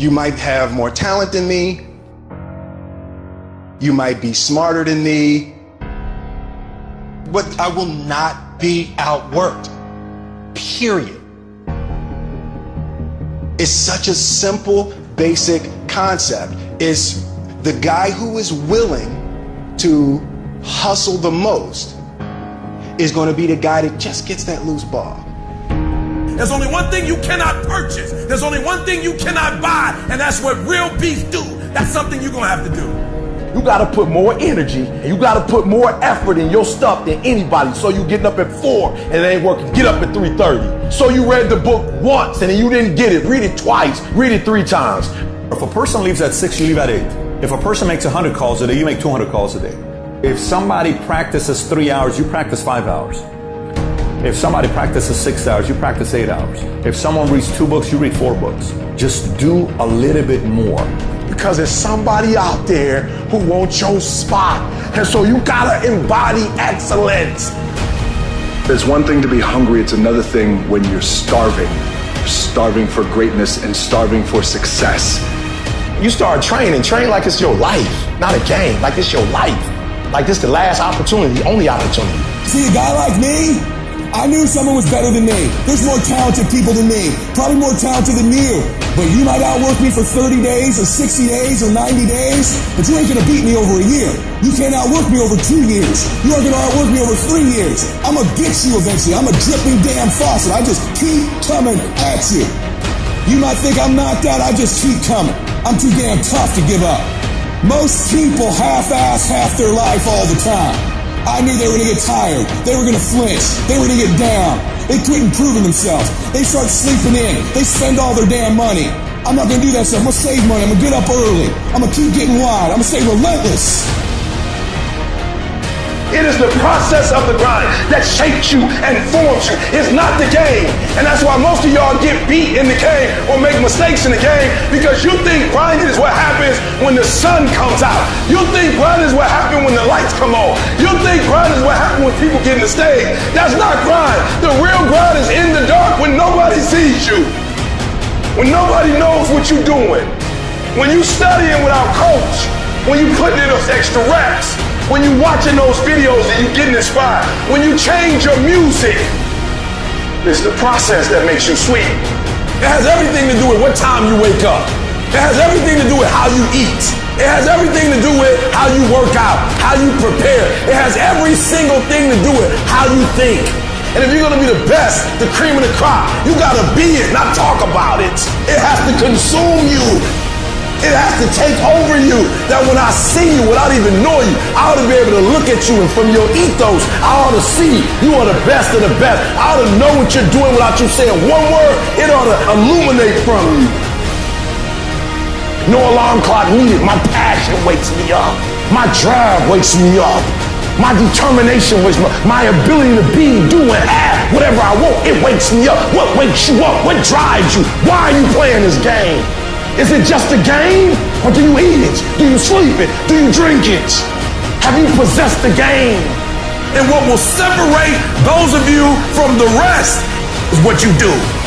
You might have more talent than me. You might be smarter than me. But I will not be outworked. Period. It's such a simple, basic concept. It's the guy who is willing to hustle the most is going to be the guy that just gets that loose ball. There's only one thing you cannot purchase. There's only one thing you cannot buy, and that's what real beef do. That's something you're gonna have to do. You gotta put more energy and you gotta put more effort in your stuff than anybody. So you getting up at four and it ain't working. Get up at 3:30. So you read the book once and then you didn't get it. Read it twice. Read it three times. If a person leaves at six, you leave at eight. If a person makes 100 calls a day, you make 200 calls a day. If somebody practices three hours, you practice five hours. If somebody practices six hours, you practice eight hours. If someone reads two books, you read four books. Just do a little bit more. Because there's somebody out there who wants your spot. And so you gotta embody excellence. There's one thing to be hungry, it's another thing when you're starving. You're starving for greatness and starving for success. You start training, train like it's your life, not a game, like it's your life. Like this the last opportunity, the only opportunity. See a guy like me? I knew someone was better than me. There's more talented people than me. Probably more talented than you. But you might outwork me for 30 days or 60 days or 90 days, but you ain't gonna beat me over a year. You can't outwork me over two years. You aren't gonna outwork me over three years. I'm gonna get you eventually. I'm a dripping damn faucet. I just keep coming at you. You might think I'm knocked out. I just keep coming. I'm too damn tough to give up. Most people half-ass half their life all the time. I knew they were going to get tired. They were going to flinch. They were going to get down. They quit improving themselves. They start sleeping in. They spend all their damn money. I'm not going to do that stuff. I'm going to save money. I'm going to get up early. I'm going to keep getting wide. I'm going to stay relentless. It is the process of the grind that shapes you and forms you. It's not the game. And that's why most of y'all get beat in the game or make mistakes in the game because you think grinding is what happens when the sun comes out. You think grinding is what happens when the lights come on. You think grinding is what happens when people get in the stage. That's not grind. The real grind is in the dark when nobody sees you. When nobody knows what you're doing. When you studying without coach. When you putting in those extra reps when you watching those videos and you getting inspired, when you change your music, it's the process that makes you sweet. It has everything to do with what time you wake up. It has everything to do with how you eat. It has everything to do with how you work out, how you prepare. It has every single thing to do with how you think. And if you're gonna be the best, the cream of the crop, you gotta be it, not talk about it. It has to consume you. It has to take over you. That when I see you without even knowing you, I ought to be able to look at you and from your ethos, I ought to see you are the best of the best. I ought to know what you're doing without you saying one word. It ought to illuminate from you. No alarm clock needed. My passion wakes me up. My drive wakes me up. My determination wakes me up. My ability to be, do, and have whatever I want, it wakes me up. What wakes you up? What drives you? Why are you playing this game? Is it just a game? Or do you eat it? Do you sleep it? Do you drink it? Have you possessed the game? And what will separate those of you from the rest is what you do.